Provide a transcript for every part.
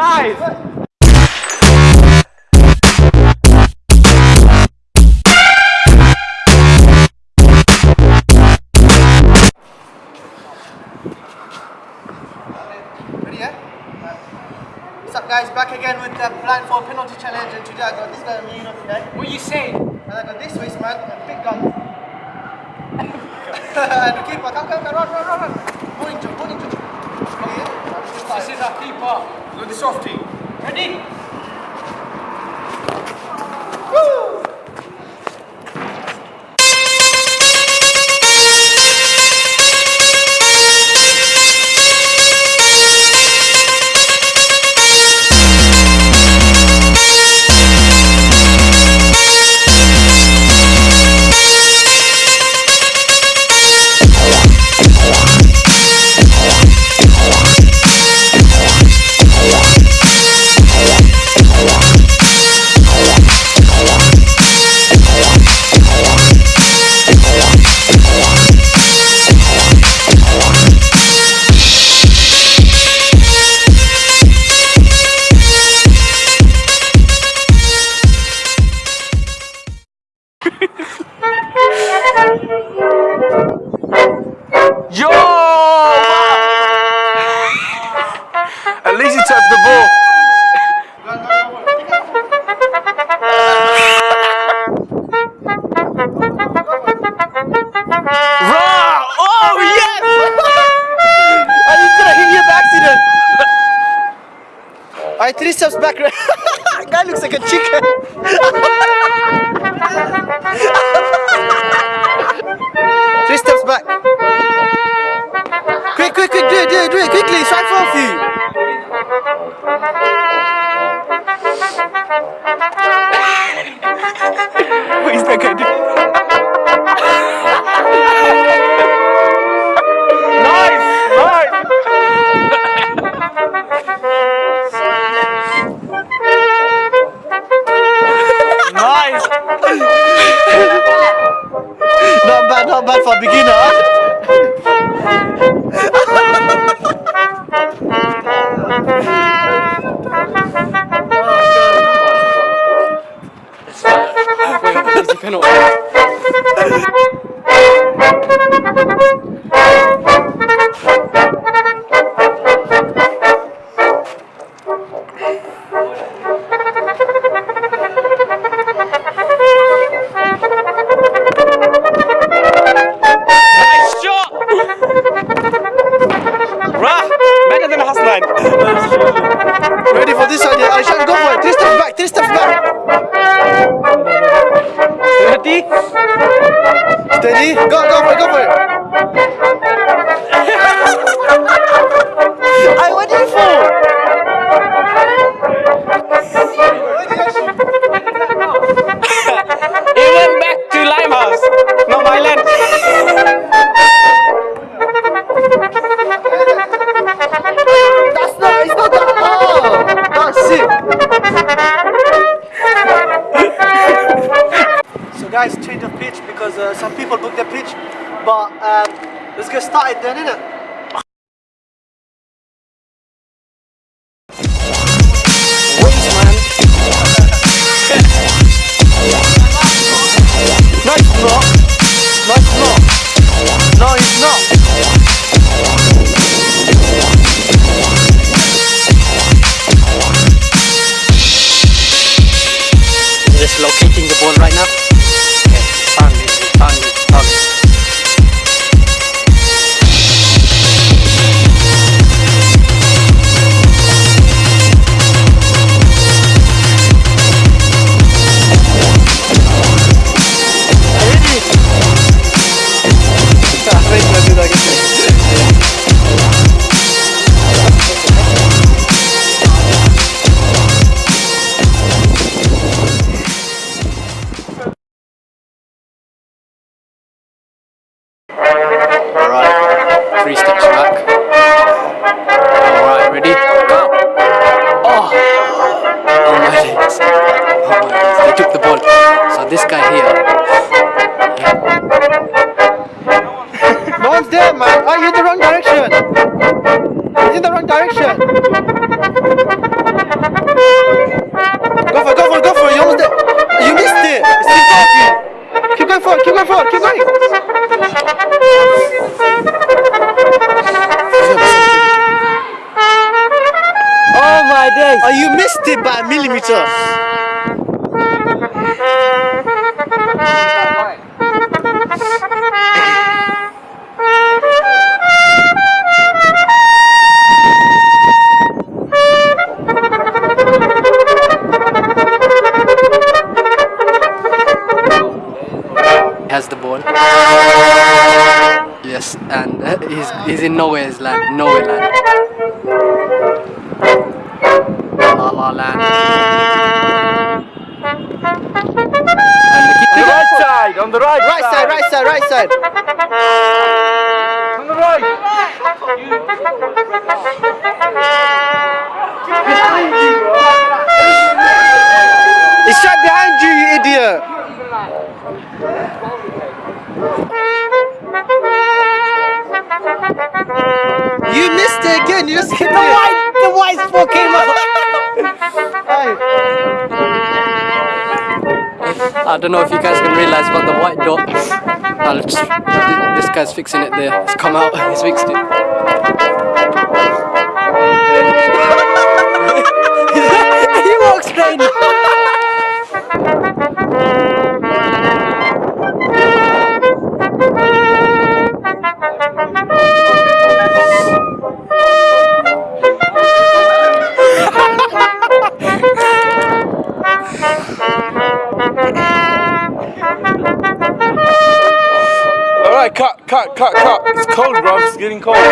Nice! What's up, guys? Back again with the blindfold penalty challenge, and today I got this guy on not today. What are you saying? And I got this waist man, and big gun. and the keeper, come, come, come, run, run, run, run. Joe, morning, Joe. Ready, yeah? This is our keeper. At the softie. Ready? Alright, three steps back. guy looks like a chicken. three steps back. Quick, quick, quick, do it, do it, do it, quickly, right for you. Not bad, for beginner. Better than Hassan. Ready for this idea? I shall go for it. Three steps back, three steps back. Ready? Steady. Go, go for it, go for it. Change of pitch because uh, some people book the pitch, but um, let's get started then, innit? guys. He took the ball. So this guy here. No, Mom's there, man. I oh, hit the wrong direction. It's in the wrong direction. Go for it, go for it, go for it. You almost there. You missed it. It's still there. Keep going forward, keep going forward, keep going. Days. Oh, you missed it by a millimeter. has the ball. Yes, and uh, he's he's in nowhere's land, nowhere land. La la land. And the On the right side, on the right, Right side, right side, right side. On the right. It's right behind you, you idiot. You missed it again. You just hit the I don't know if you guys can realize, but the white dot. I'll just, this guy's fixing it there. It's come out. He's fixed it. he walks strange. It's cold, bro. It's getting cold. He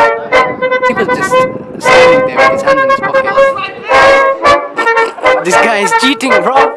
was just standing there with his hand in his pocket. This guy is cheating, bro.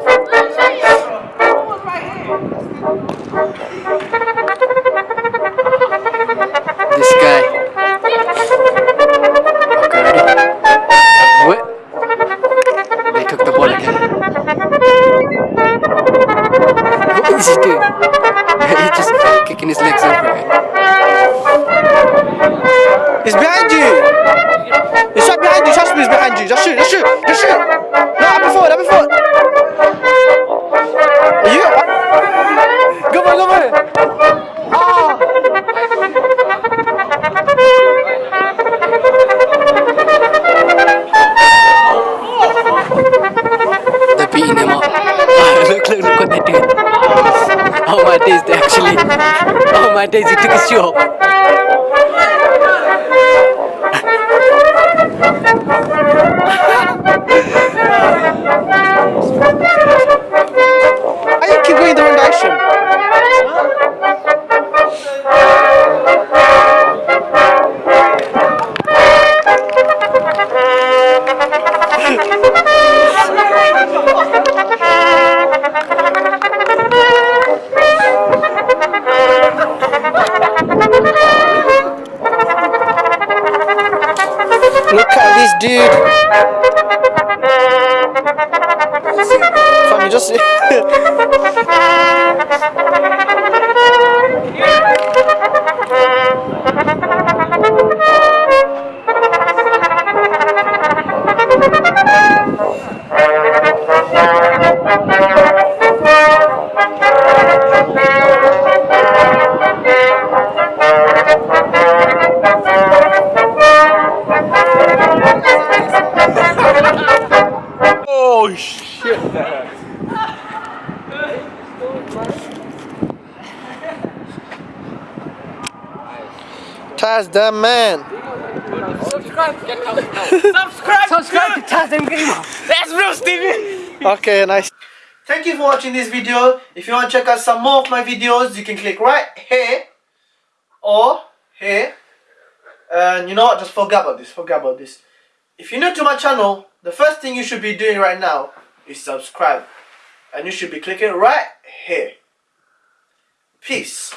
Look, look, what they're doing. Oh my days, they actually. Oh my days, he took his shoe dude. Fam, you just. Shit! Taz, that man. Subscribe to Tazem Gamer. That's real, Stevie. Okay, nice. Thank you for watching this video. If you want to check out some more of my videos, you can click right here or here. And you know what? Just forget about this. Forget about this. If you're new to my channel, the first thing you should be doing right now is subscribe. And you should be clicking right here. Peace.